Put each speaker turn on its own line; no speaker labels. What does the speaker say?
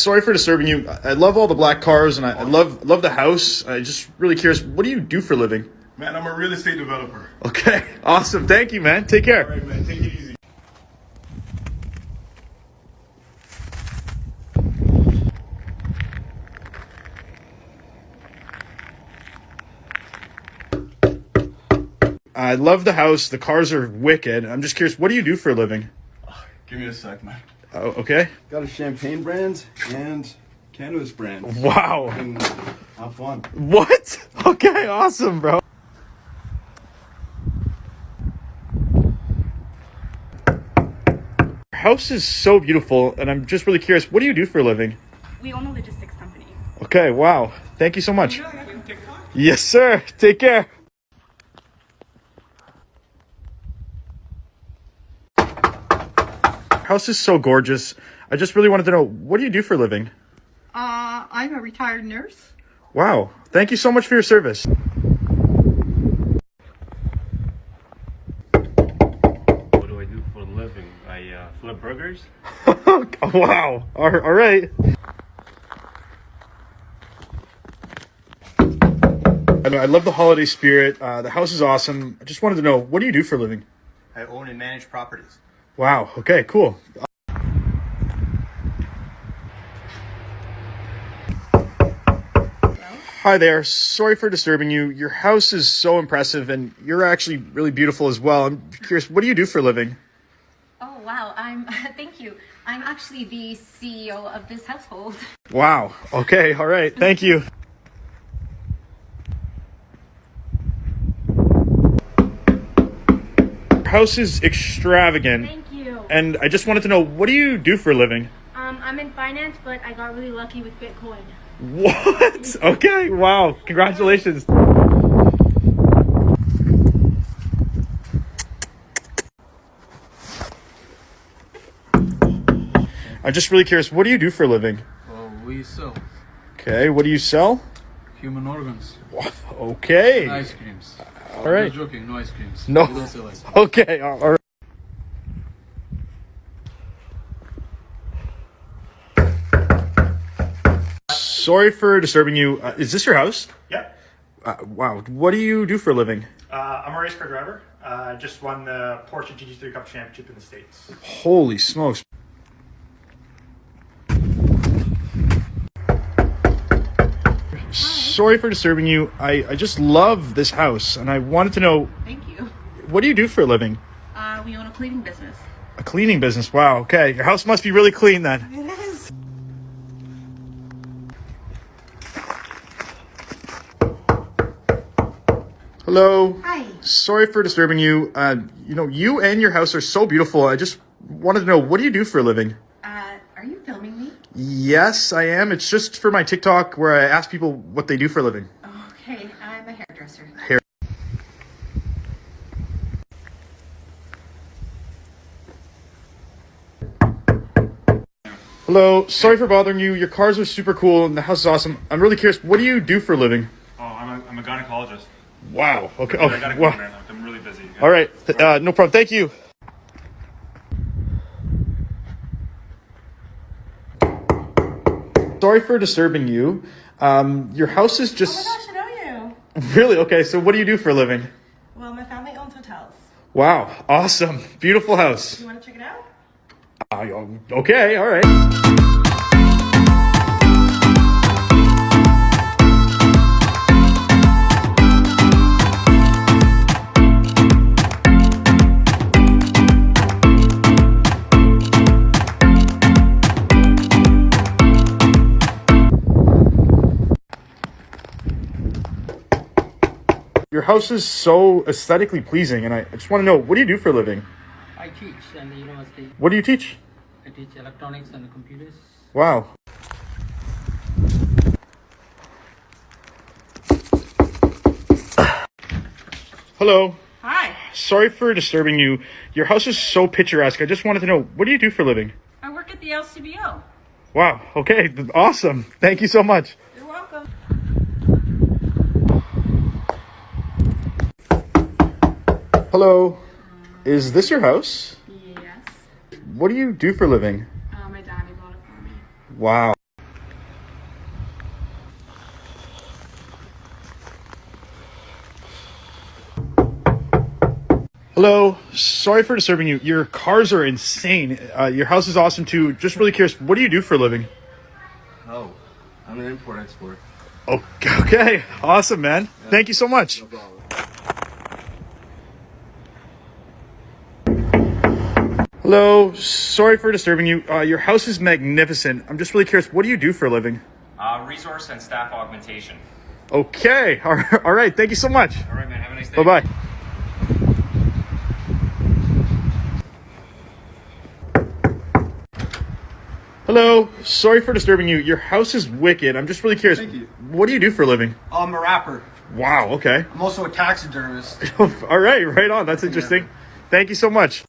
sorry for disturbing you. I love all the black cars and I, I love love the house. I just really curious. What do you do for a living?
Man, I'm a real estate developer.
Okay, awesome. Thank you, man. Take care.
All right, man, take it easy.
I love the house. The cars are wicked. I'm just curious. What do you do for a living?
Give me a sec, man.
Oh, okay.
Got a champagne brand and cannabis brand.
Wow.
And have fun.
What? Okay, awesome, bro. Your house is so beautiful, and I'm just really curious. What do you do for a living?
We own a logistics company.
Okay, wow. Thank you so much. Yes, sir. Take care. House is so gorgeous. I just really wanted to know what do you do for a living?
Uh, I'm a retired nurse.
Wow. Thank you so much for your service.
What do I do for a living? I uh, flip burgers.
wow. All all right. I know, I love the holiday spirit. Uh, the house is awesome. I just wanted to know what do you do for a living?
I own and manage properties.
Wow. Okay, cool. Hi there. Sorry for disturbing you. Your house is so impressive and you're actually really beautiful as well. I'm curious, what do you do for a living?
Oh wow, I'm thank you. I'm actually the CEO of this household.
Wow. Okay, all right. Thank you. Your house is extravagant.
Thank.
And I just wanted to know, what do you do for a living?
Um, I'm in finance, but I got really lucky with Bitcoin.
What? Okay, wow. Congratulations. I'm just really curious, what do you do for a living?
Oh, we sell
Okay, what do you sell?
human organs,
Okay.
and ice creams.
All right.
Not joking, no ice creams.
No.
We don't sell ice creams.
Okay, all all right. Sorry for disturbing you. Uh, is this your house?
Yep.
Uh, wow. What do you do for a living?
Uh, I'm a race car driver. Uh, just won the Porsche GT3 Cup Championship in the States.
Holy smokes. Sorry for disturbing you. I, I just love this house and I wanted to know
Thank you.
what do you do for a living?
Uh, we own a cleaning business.
A cleaning business. Wow. Okay. Your house must be really clean then. Hello.
Hi.
Sorry for disturbing you. Uh, you know, you and your house are so beautiful. I just wanted to know what do you do for a living?
Uh, are you filming me?
Yes, I am. It's just for my TikTok where I ask people what they do for a living.
Okay, I'm a hairdresser.
Hair. Hello. Sorry for bothering you. Your cars are super cool and the house is awesome. I'm really curious. What do you do for a living?
Oh, I'm a, I'm a gynecologist.
Wow. Okay.
I gotta
Oh,
go,
wow.
man. I'm really busy.
All right. Uh, no problem. Thank you. Sorry for disturbing you. Um, your house is just.
Oh my
just
gosh, I know you.
really okay. So, what do you do for a living?
Well, my family owns hotels.
Wow, awesome, beautiful house.
You want to check it out?
Uh, okay, all right. Your house is so aesthetically pleasing, and I I just want to know what do you do for a living?
I teach in the university.
What do you teach?
I teach electronics and computers.
Wow. Hello.
Hi.
Sorry for disturbing you. Your house is so picturesque. I just wanted to know what do you do for a living?
I work at the LCBO.
Wow. Okay. Awesome. Thank you so much. Hello. Is this your house?
Yes.
What do you do for a living?
Uh, my daddy bought it for me.
Wow. Hello. Sorry for disturbing you. Your cars are insane. Uh, your house is awesome too. Just really curious, what do you do for a living?
Oh, I'm an import/export.
Oh, okay. Awesome, man. Yeah. Thank you so much. No Hello. Sorry for disturbing you. Uh, your house is magnificent. I'm just really curious, what do you do for a living?
Uh, resource and staff augmentation.
Okay. All right. All right. Thank you so much.
All right, man. Have a nice day.
Bye bye. Hello. Sorry for disturbing you. Your house is wicked. I'm just really curious.
Thank you.
What do you do for a living?
I'm a rapper.
Wow. Okay.
I'm also a taxidermist.
All right. Right on. That's interesting. Thank you so much.